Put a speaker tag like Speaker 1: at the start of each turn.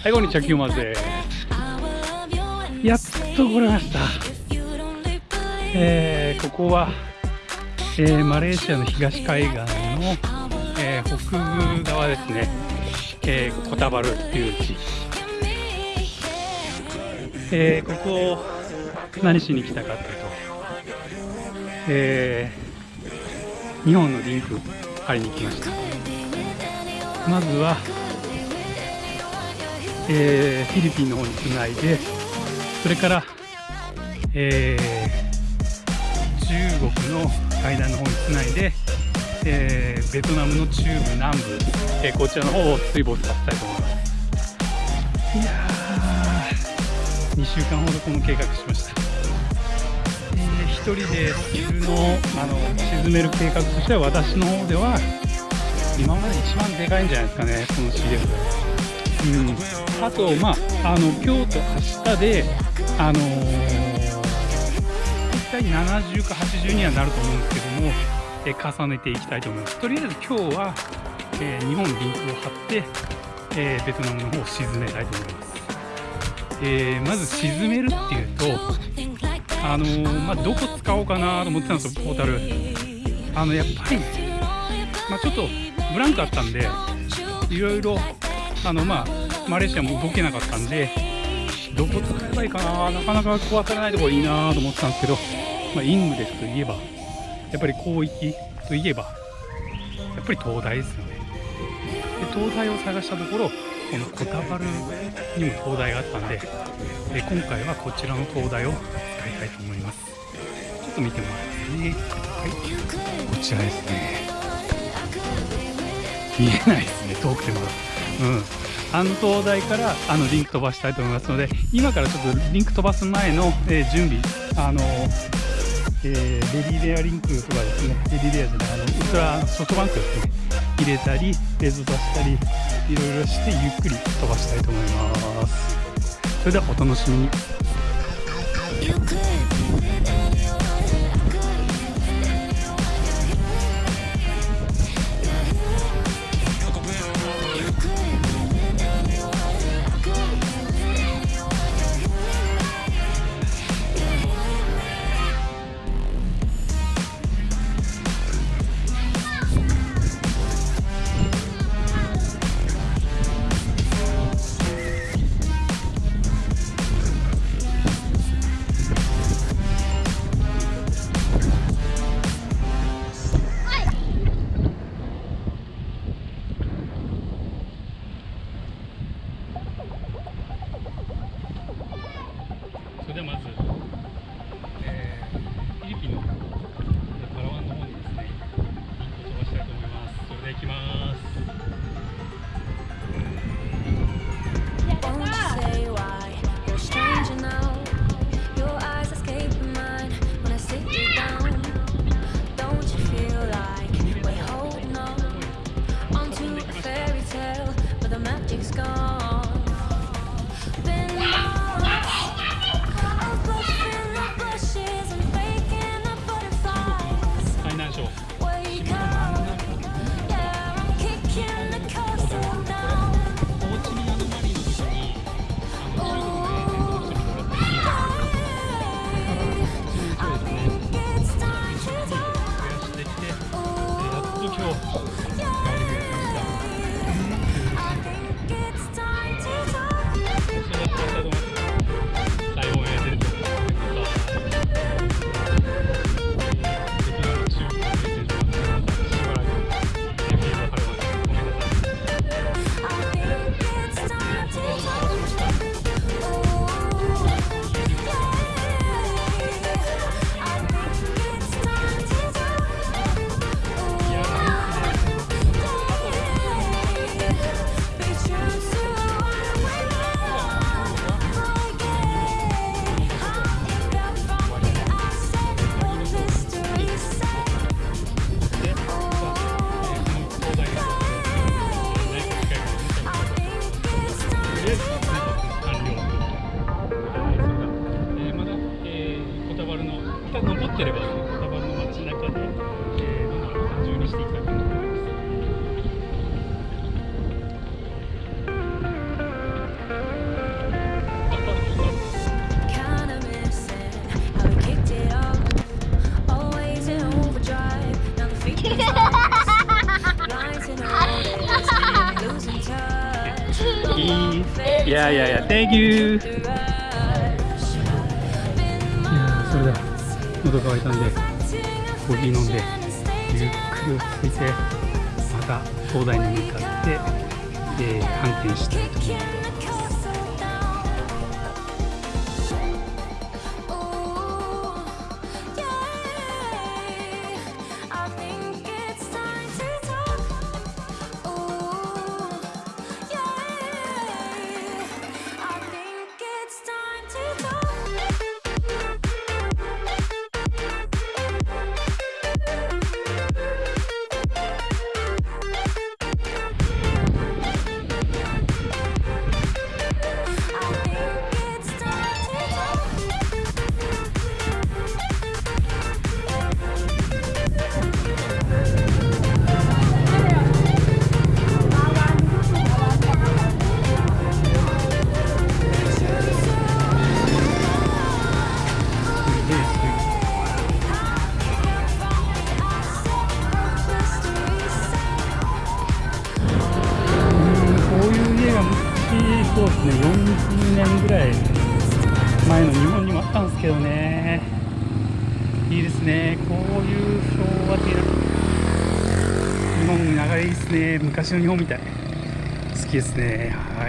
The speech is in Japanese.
Speaker 1: はいこんにちはキューマで。やっと来れました。えー、ここは、えー、マレーシアの東海岸の、えー、北部側ですね、えー、コタバルっていう地。えー、ここを何しに来たかというと、えー、日本のリンク貼りに来ました。まずは、えー、フィリピンの方につないでそれから、えー、中国の海岸の方につないで、えー、ベトナムの中部南部、えー、こちらの方を水没させたいと思います。いや2週間ほどこの計画しました、えー、1人で沈のあの沈める計画としては私の方では今まで一番でかいんじゃないですかねこのシリーズうん。あとまああの今日と明日であのー、1回70か80にはなると思うんですけども、え、重ねていきたいと思います。とりあえず今日は、えー、日本リンクを張って、えベトナムの方を沈めたいと思います。えー、まず沈めるっていうとあのー、まあ、どこ使おうかなと思ってたんですよポータルあのやっぱり、まあ、ちょっとブランクあったんでいろいろあのまあマレーシアも動けなかったんでどこ使えばいいかななかなか壊されないところいいなと思ってたんですけど、まあ、イングレスといえばやっぱり広域といえばやっぱり東大ですよね。で東大を探したところこのコタバルにも灯台があったんで、え今回はこちらの灯台を使いたいと思います。ちょっと見てもらいますねはい。こちらですね。見えないですね遠くてもあの灯台からあのリンク飛ばしたいと思いますので今からちょっとリンク飛ばす前の、えー、準備あのえー、レディレアリンクとかですねレディレアじゃないあのウルトラソフトバンクですね入れたりレズ出したりいろいろしてゆっくり飛ばしたいと思います。それではお楽しみに。いただきます。やいやいや Thank you いやそれでは喉乾いたんでコーヒー飲んでゆっくり落ち着いてまた東大に向かって、えー、反転したいと思います。年ぐらい前の日本にもあったんですけどね。いいですね。こういう昭和的な。日本の流れいいですね。昔の日本みたい。好きですね。はい。